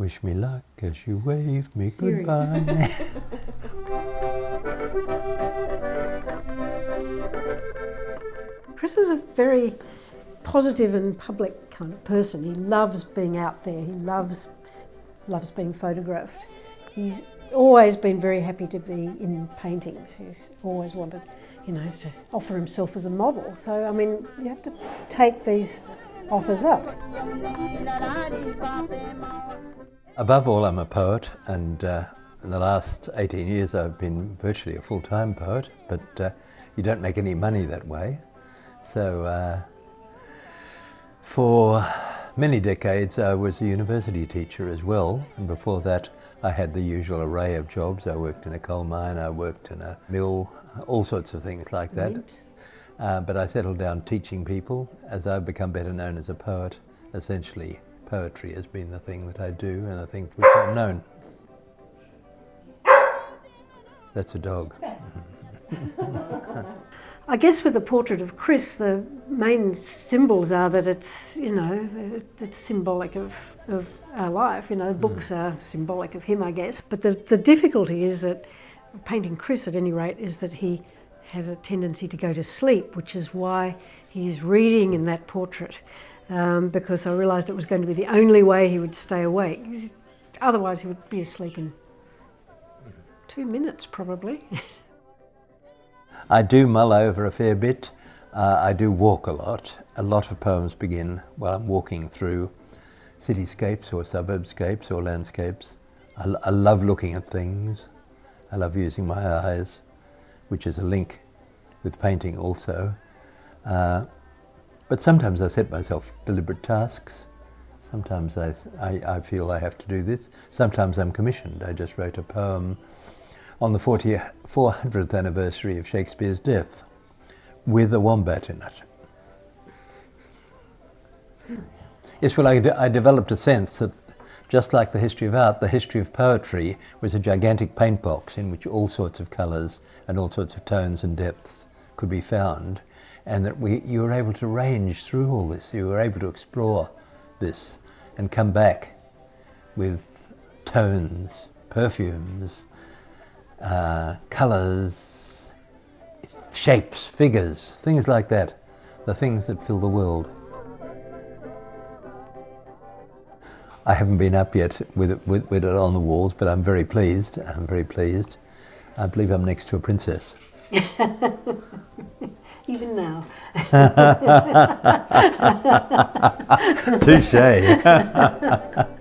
Wish me luck as you wave me goodbye. Chris is a very positive and public kind of person. He loves being out there. He loves loves being photographed. He's always been very happy to be in paintings. He's always wanted, you know, to offer himself as a model. So I mean, you have to take these offers up. Above all, I'm a poet, and uh, in the last 18 years I've been virtually a full-time poet, but uh, you don't make any money that way. So uh, for many decades I was a university teacher as well, and before that I had the usual array of jobs. I worked in a coal mine, I worked in a mill, all sorts of things like that. Uh, but I settled down teaching people as I've become better known as a poet. Essentially, poetry has been the thing that I do and the thing for which I'm known. That's a dog. I guess with the portrait of Chris, the main symbols are that it's, you know, it's symbolic of, of our life. You know, the books mm. are symbolic of him, I guess. But the, the difficulty is that painting Chris, at any rate, is that he has a tendency to go to sleep, which is why he's reading in that portrait. Um, because I realised it was going to be the only way he would stay awake. Otherwise, he would be asleep in two minutes, probably. I do mull over a fair bit. Uh, I do walk a lot. A lot of poems begin while I'm walking through cityscapes or suburbscapes or landscapes. I, I love looking at things. I love using my eyes, which is a link with painting also. Uh, but sometimes I set myself deliberate tasks. Sometimes I, I, I, feel I have to do this. Sometimes I'm commissioned. I just wrote a poem on the 40, 400th anniversary of Shakespeare's death with a wombat in it. Yes, well, I, I developed a sense that just like the history of art, the history of poetry was a gigantic paint box in which all sorts of colours and all sorts of tones and depths could be found, and that we, you were able to range through all this, you were able to explore this and come back with tones, perfumes, uh, colours, shapes, figures, things like that, the things that fill the world. I haven't been up yet with it, with, with it on the walls, but I'm very pleased. I'm very pleased. I believe I'm next to a princess. Even now. Touche.